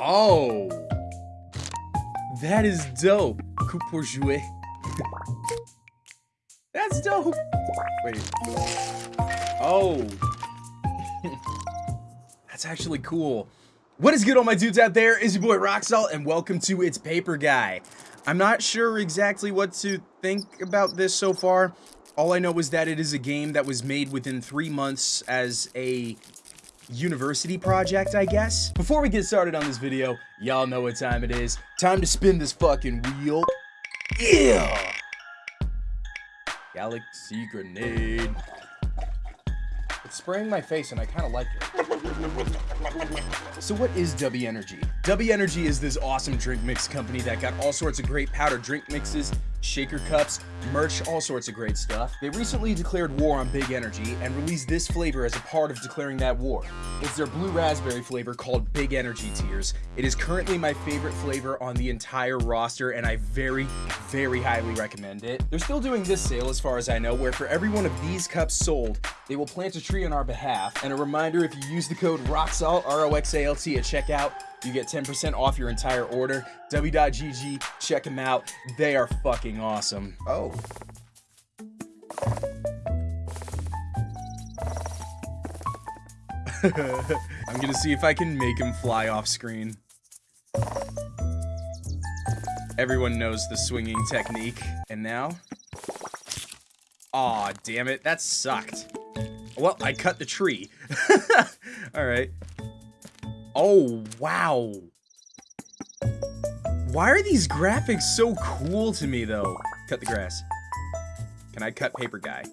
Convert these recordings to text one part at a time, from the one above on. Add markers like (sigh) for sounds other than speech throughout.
Oh. That is dope. Coup pour jouer. (laughs) That's dope. Wait. Oh. (laughs) That's actually cool. What is good all my dudes out there? Is your boy Roxalt and welcome to It's Paper Guy. I'm not sure exactly what to think about this so far. All I know is that it is a game that was made within three months as a university project, I guess. Before we get started on this video, y'all know what time it is. Time to spin this fucking wheel. Yeah! Galaxy grenade. It's spraying my face and I kind of like it. So what is W Energy? W Energy is this awesome drink mix company that got all sorts of great powder drink mixes, shaker cups, merch, all sorts of great stuff. They recently declared war on Big Energy and released this flavor as a part of declaring that war. It's their blue raspberry flavor called Big Energy Tears. It is currently my favorite flavor on the entire roster and I very, very highly recommend it. They're still doing this sale as far as I know where for every one of these cups sold, they will plant a tree on our behalf. And a reminder, if you use the code ROXALT, R-O-X-A-L-T at checkout, you get 10% off your entire order. W.GG, check them out. They are fucking awesome. Oh. (laughs) I'm gonna see if I can make him fly off screen. Everyone knows the swinging technique. And now? Aw, damn it, that sucked. Well, I cut the tree. (laughs) Alright. Oh, wow. Why are these graphics so cool to me, though? Cut the grass. Can I cut paper guy?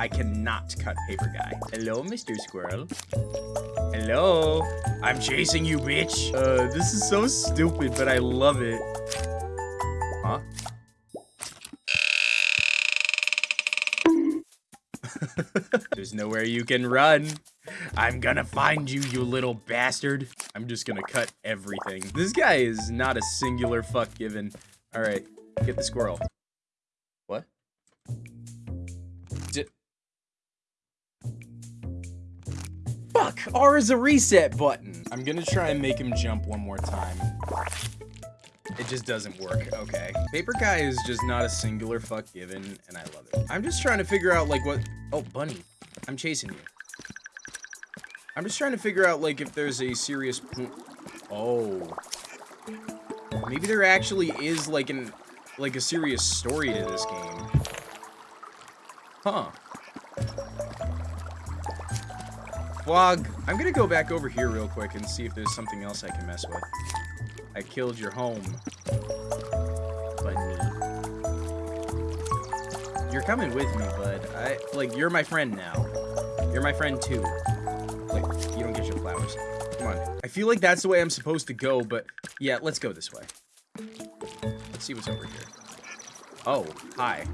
I cannot cut paper guy. Hello, Mr. Squirrel. Hello. I'm chasing you, bitch. Uh, this is so stupid, but I love it. Huh? (laughs) There's nowhere you can run. I'm gonna find you, you little bastard. I'm just gonna cut everything. This guy is not a singular fuck given. All right, get the squirrel. What? D fuck, R is a reset button. I'm gonna try and make him jump one more time. It just doesn't work. Okay. Paper guy is just not a singular fuck given, and I love it. I'm just trying to figure out, like, what... Oh, bunny. I'm chasing you. I'm just trying to figure out, like, if there's a serious Oh. Maybe there actually is, like, an... Like, a serious story to this game. Huh. Vlog, I'm gonna go back over here real quick and see if there's something else I can mess with. I killed your home. Bunny. You're coming with me, bud. I like you're my friend now. You're my friend too. Come on. I feel like that's the way I'm supposed to go, but yeah, let's go this way. Let's see what's over here. Oh, hi.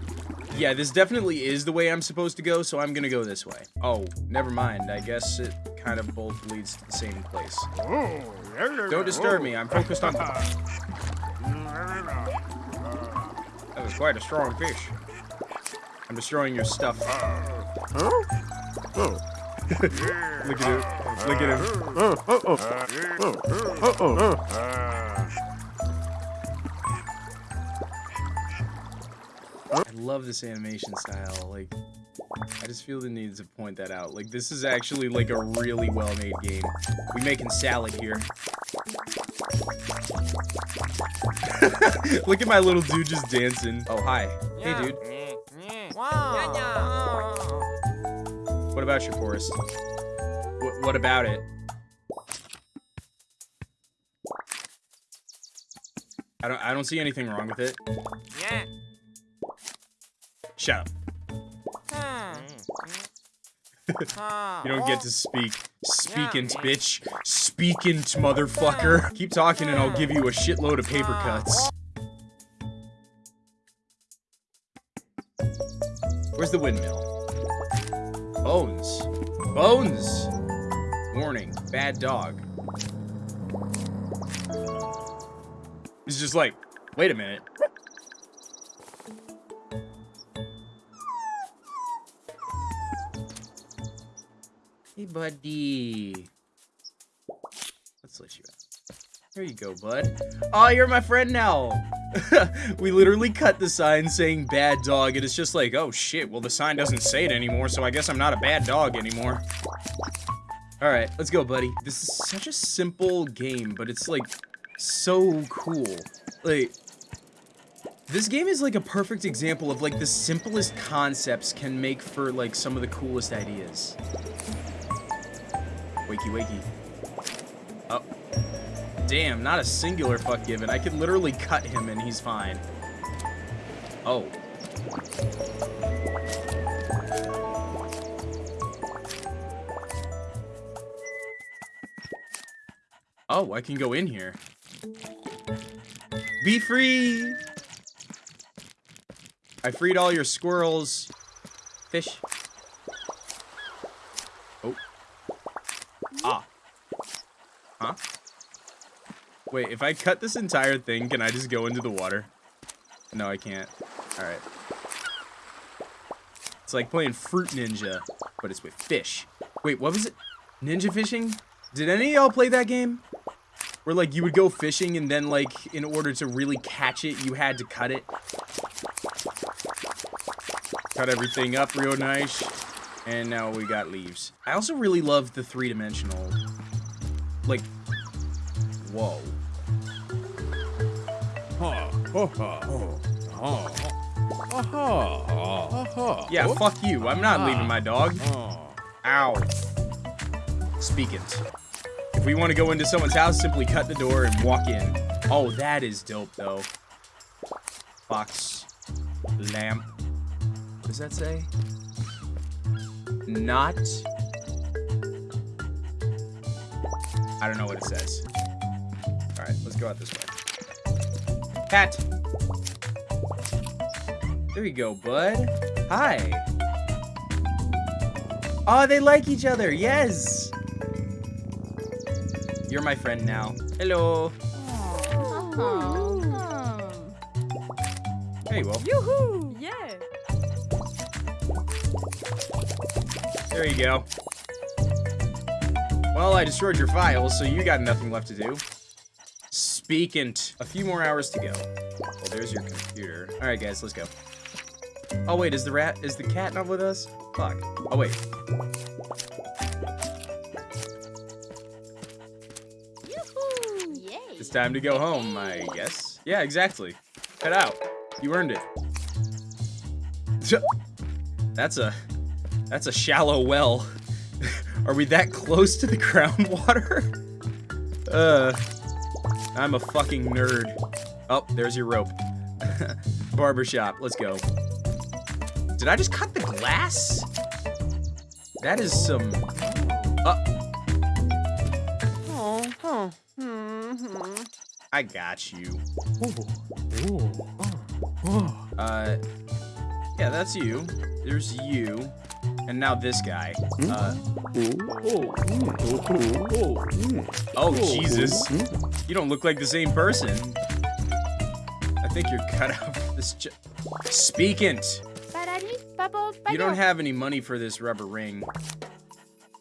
Yeah, this definitely is the way I'm supposed to go, so I'm gonna go this way. Oh, never mind. I guess it kind of both leads to the same place. Don't disturb me. I'm focused on... That was quite a strong fish. I'm destroying your stuff. oh (laughs) Look at him. Look at him. I love this animation style. Like, I just feel the need to point that out. Like, this is actually, like, a really well-made game. We making salad here. (laughs) Look at my little dude just dancing. Oh, hi. Hey, dude. What about your forest? What, what about it? I don't I don't see anything wrong with it. Yeah. Shut up. Hmm. you don't get to speak. Speakint, bitch. Speakint, motherfucker. Keep talking and I'll give you a shitload of paper cuts. Where's the windmill? Bones. Bones! Warning, bad dog. He's just like, wait a minute. Hey, buddy. Let's let you out. There you go, bud. Oh, you're my friend now. (laughs) we literally cut the sign saying bad dog, and it's just like, oh shit, well the sign doesn't say it anymore, so I guess I'm not a bad dog anymore. Alright, let's go, buddy. This is such a simple game, but it's like so cool. Like, this game is like a perfect example of like the simplest concepts can make for like some of the coolest ideas. Wakey wakey. Oh. Damn, not a singular fuck given. I could literally cut him and he's fine. Oh. Oh, I can go in here. Be free! I freed all your squirrels. Fish. Oh. Ah. Huh? Wait, if I cut this entire thing, can I just go into the water? No, I can't. Alright. It's like playing Fruit Ninja, but it's with fish. Wait, what was it? Ninja fishing? Did any of y'all play that game? Where, like, you would go fishing and then, like, in order to really catch it, you had to cut it. Cut everything up real nice. And now we got leaves. I also really love the three-dimensional... Like... Whoa. Yeah, fuck you. I'm not leaving my dog. Ow. Speaking. If we want to go into someone's house, simply cut the door and walk in. Oh, that is dope, though. Fox. Lamp. What does that say? Not. I don't know what it says. Alright, let's go out this way. Cat! There you go, bud. Hi. Oh, they like each other. Yes. You're my friend now. Hello. There you go. Yoo-hoo! Yeah. There you go. Well, I destroyed your files, so you got nothing left to do. Speaking. A few more hours to go. Well, there's your computer. Alright, guys, let's go. Oh, wait, is the rat- is the cat not with us? Fuck. Oh, wait. Time to go home, I guess. Yeah, exactly. Head out. You earned it. (laughs) That's a... That's a shallow well. (laughs) Are we that close to the (laughs) groundwater? Uh... I'm a fucking nerd. Oh, there's your rope. Barbershop, let's go. Did I just cut the glass? That is some... Uh, I got you. Uh, yeah, that's you. There's you. And now this guy. Uh, oh, Jesus. You don't look like the same person. I think you're cut out for this jo- Speaking. You don't have any money for this rubber ring.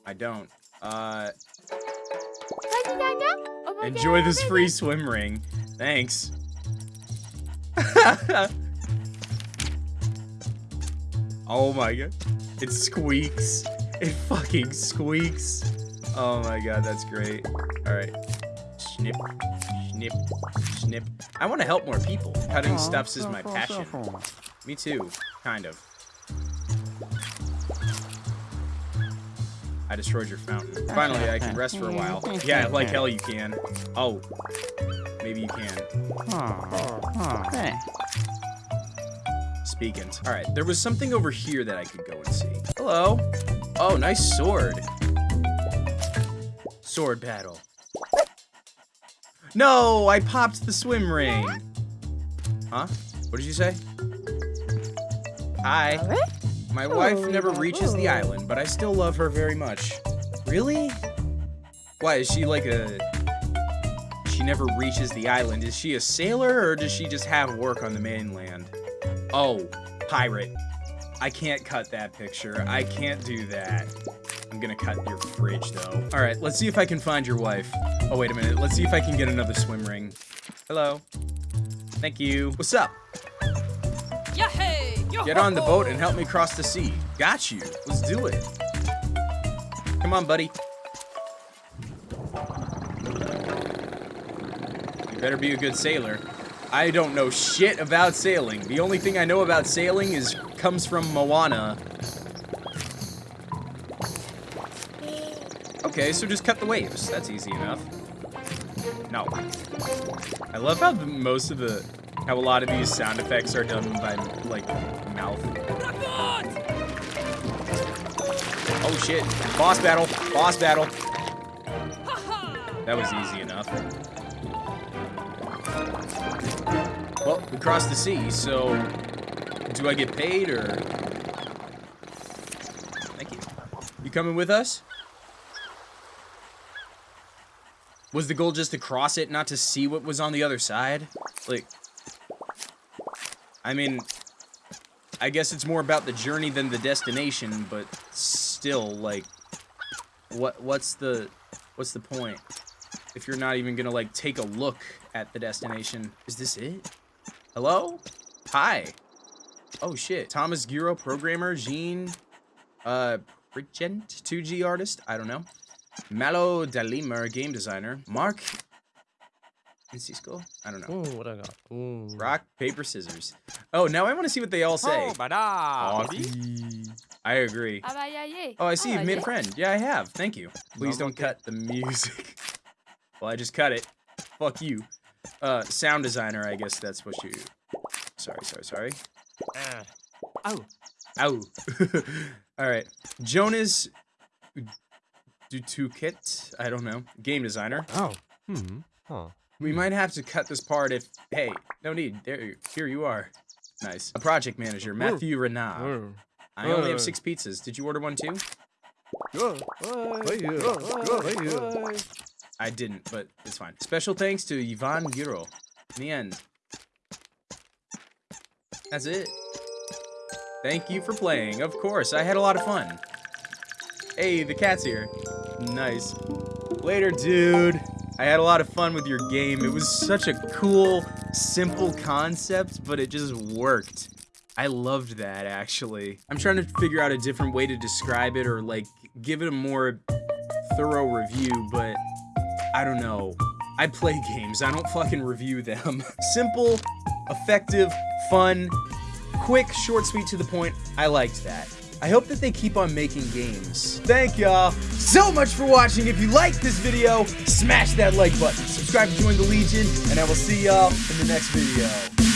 I don't. Uh, enjoy this free swim ring. Thanks. (laughs) oh my god. It squeaks. It fucking squeaks. Oh my god, that's great. Alright. Snip, snip, snip. I want to help more people. Cutting stuffs is my passion. Me too, kind of. I destroyed your fountain. Finally, I can rest for a while. Yeah, like hell you can. Oh. Maybe you can. Speaking. Alright, there was something over here that I could go and see. Hello. Oh, nice sword. Sword battle. No, I popped the swim ring. Huh? What did you say? Hi. My oh, wife never reaches the oh. island, but I still love her very much. Really? Why, is she like a... She never reaches the island. Is she a sailor, or does she just have work on the mainland? Oh, pirate. I can't cut that picture. I can't do that. I'm gonna cut your fridge though. All right, let's see if I can find your wife. Oh, wait a minute. Let's see if I can get another swim ring. Hello. Thank you. What's up? Yahey! Get on the boat and help me cross the sea. Got you. Let's do it. Come on, buddy. You better be a good sailor. I don't know shit about sailing. The only thing I know about sailing is comes from Moana. Okay, so just cut the waves. That's easy enough. No. I love how the, most of the how a lot of these sound effects are done by like mouth. Oh shit. Boss battle. Boss battle. That was easy enough. Well, we crossed the sea, so do I get paid or Thank you. You coming with us? Was the goal just to cross it, not to see what was on the other side? Like, I mean, I guess it's more about the journey than the destination, but still, like, what what's the what's the point if you're not even gonna like take a look at the destination? Is this it? Hello? Hi. Oh shit. Thomas Giro, programmer, Jean, uh, Regent, 2D artist. I don't know. Malo Dalimer, game designer. Mark and Cisco? I don't know. Ooh, what I got? Ooh. Rock, paper, scissors. Oh, now I want to see what they all say. Oh, I agree. Bah yeah, yeah. Oh, I see you've made a friend. Yeah, I have. Thank you. Please don't cut the music. (laughs) well, I just cut it. Fuck you. Uh, sound designer, I guess that's what you... Sorry, sorry, sorry. Ah. Oh. Ow. (laughs) Alright. Jonas Dutukit? I don't know. Game designer. Oh. Hmm. Huh. We might have to cut this part if... Hey, no need. There, here you are. Nice. A project manager, Matthew Renard. Oh. I only Uh. have six pizzas. Did you order one too? Go. Hey, you. Go. Hey, you. I didn't, but it's fine. Special thanks to Ivan Giro. In the end. That's it. Thank you for playing. Of course, I had a lot of fun. Hey, the cat's here. Nice. Later, dude. I had a lot of fun with your game. It was such a cool, simple concept, but it just worked. I loved that, actually. I'm trying to figure out a different way to describe it or, like, give it a more thorough review, but I don't know. I play (laughs) games, I don't fucking review them. (laughs) Simple, effective, fun, quick, short, sweet, to the point. I liked that. I hope that they keep on making games. Thank y'all so much for watching. If you liked this video, smash that like button. Subscribe to join the Legion, and I will see y'all in the next video.